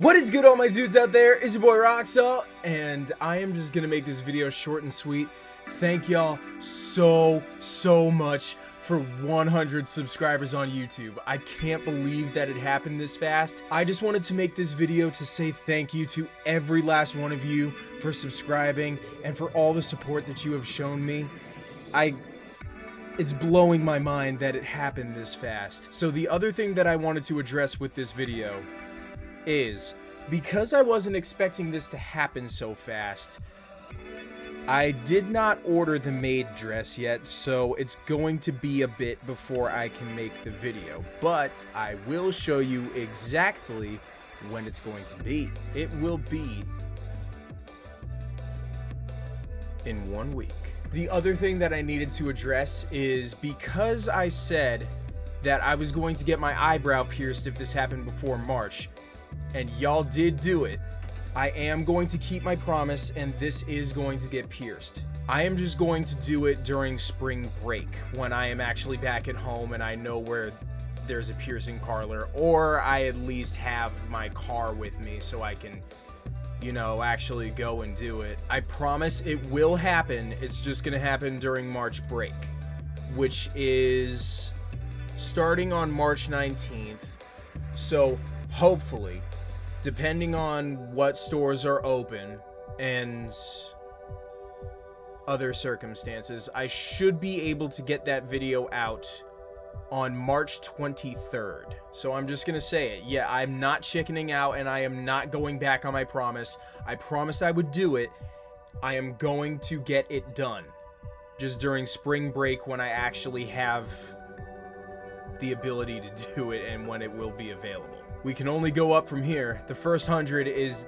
What is good all my dudes out there? It's your boy Roxalt, and I am just gonna make this video short and sweet. Thank y'all so, so much for 100 subscribers on YouTube. I can't believe that it happened this fast. I just wanted to make this video to say thank you to every last one of you for subscribing and for all the support that you have shown me. I it's blowing my mind that it happened this fast. So the other thing that I wanted to address with this video is because I wasn't expecting this to happen so fast, I did not order the maid dress yet, so it's going to be a bit before I can make the video. But I will show you exactly when it's going to be. It will be in one week. The other thing that I needed to address is because I said that I was going to get my eyebrow pierced if this happened before March, and y'all did do it, I am going to keep my promise and this is going to get pierced. I am just going to do it during spring break when I am actually back at home and I know where there's a piercing parlor or I at least have my car with me so I can you know, actually go and do it. I promise it will happen. It's just going to happen during March break, which is starting on March 19th. So, hopefully, depending on what stores are open and other circumstances, I should be able to get that video out on March 23rd. So I'm just gonna say it. Yeah, I'm not chickening out and I am not going back on my promise. I promised I would do it. I am going to get it done. Just during spring break when I actually have the ability to do it and when it will be available. We can only go up from here. The first hundred is,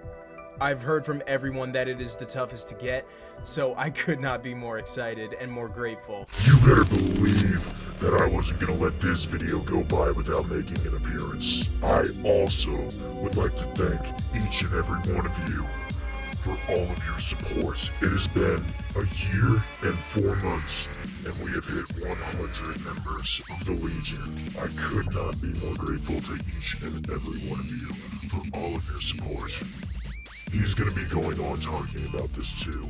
I've heard from everyone that it is the toughest to get, so I could not be more excited and more grateful. You better believe that I wasn't gonna let this video go by without making an appearance. I also would like to thank each and every one of you for all of your support. It has been a year and four months, and we have hit 100 members of the Legion. I could not be more grateful to each and every one of you for all of your support. He's gonna be going on talking about this too,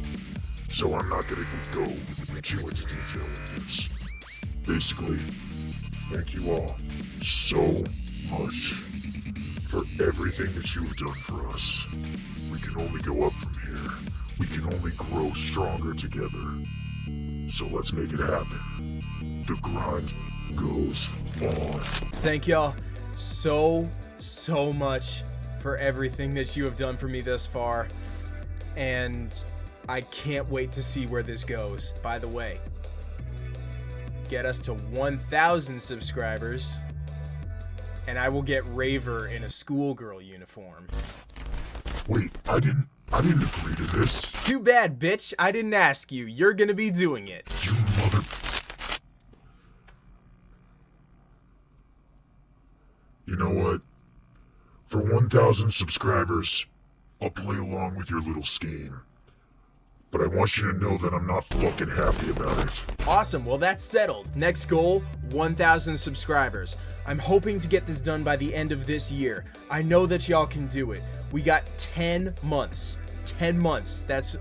so I'm not gonna go into too much detail with this. Basically, thank you all so much for everything that you have done for us. We can only go up. We can only grow stronger together. So let's make it happen. The grind goes on. Thank y'all so, so much for everything that you have done for me thus far. And I can't wait to see where this goes. By the way, get us to 1,000 subscribers, and I will get Raver in a schoolgirl uniform. Wait, I didn't. I didn't agree to this. Too bad, bitch. I didn't ask you. You're gonna be doing it. You mother. You know what? For 1,000 subscribers, I'll play along with your little scheme. But I want you to know that I'm not fucking happy about it. Awesome, well that's settled. Next goal, 1,000 subscribers. I'm hoping to get this done by the end of this year. I know that y'all can do it. We got 10 months. 10 months. That's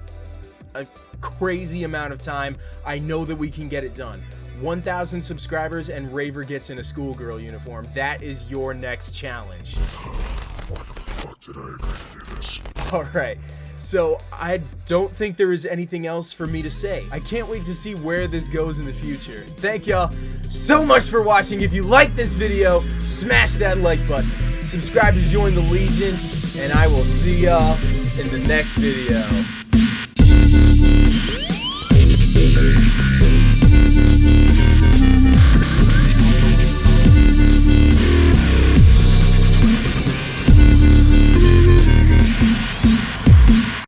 a crazy amount of time. I know that we can get it done. 1,000 subscribers and Raver gets in a schoolgirl uniform. That is your next challenge. This? Alright, so I don't think there is anything else for me to say. I can't wait to see where this goes in the future. Thank y'all so much for watching. If you like this video, smash that like button. Subscribe to join the Legion, and I will see y'all in the next video.